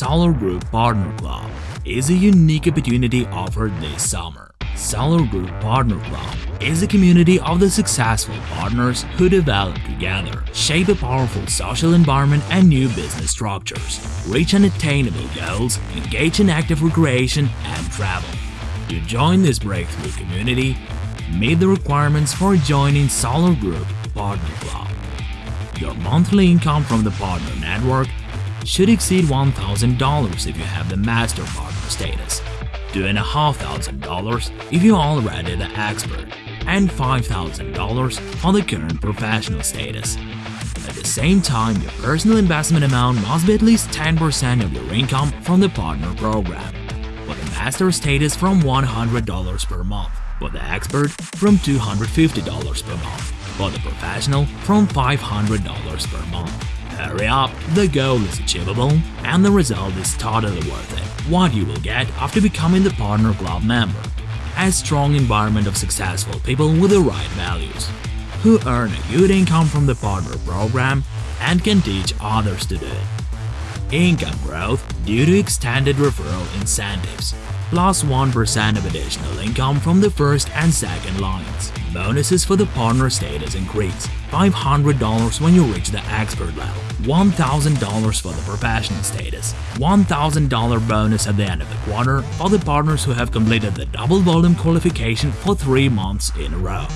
Solar Group Partner Club is a unique opportunity offered this summer. Solar Group Partner Club is a community of the successful partners who develop together, shape a powerful social environment and new business structures, reach unattainable goals, engage in active recreation and travel. To join this breakthrough community, meet the requirements for joining Solar Group Partner Club. Your monthly income from the partner network should exceed $1,000 if you have the master partner status, $2,500 if you're already the expert, and $5,000 for the current professional status. At the same time, your personal investment amount must be at least 10% of your income from the partner program. For the master status from $100 per month, for the expert from $250 per month, for the professional from $500 per month. Hurry up, the goal is achievable and the result is totally worth it. What you will get after becoming the Partner Club member. A strong environment of successful people with the right values, who earn a good income from the partner program and can teach others to do it. Income growth due to extended referral incentives, plus 1 of additional income from the first and second lines. Bonuses for the partner status increase, $500 when you reach the expert level, $1,000 for the professional status, $1,000 bonus at the end of the quarter for the partners who have completed the double volume qualification for 3 months in a row.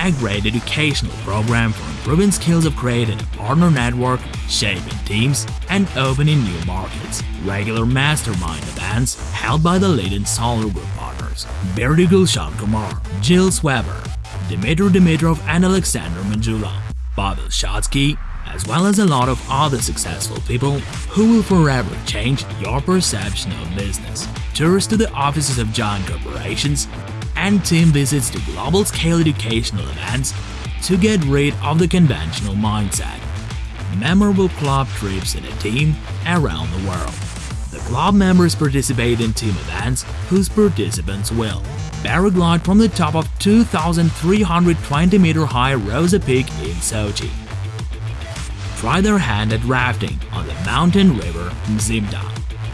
A great educational program for improving skills of creating a partner network, shaping teams, and opening new markets. Regular mastermind events held by the leading Solar Group partners Berdy Gulshan Kumar, Jill Weber, Dmitry Dimitrov and Alexander Manjula, Pavel Shatsky, as well as a lot of other successful people who will forever change your perception of business. Tours to the offices of giant corporations and team visits to global-scale educational events to get rid of the conventional mindset. Memorable club trips in a team around the world. The club members participate in team events whose participants will paraglide from the top of 2,320 meter high Rosa Peak in Sochi. Try their hand at rafting on the mountain river Mzymta.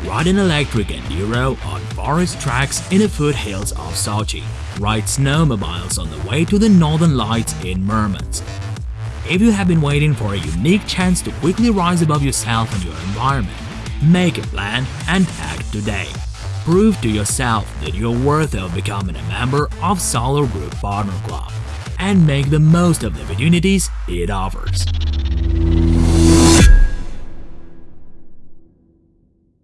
Ride an electric enduro on forest tracks in the foothills of Sochi. Ride snowmobiles on the way to the Northern Lights in Murmansk. If you have been waiting for a unique chance to quickly rise above yourself and your environment, make a plan and act today. Prove to yourself that you're worthy of becoming a member of Solar Group Partner Club and make the most of the opportunities it offers.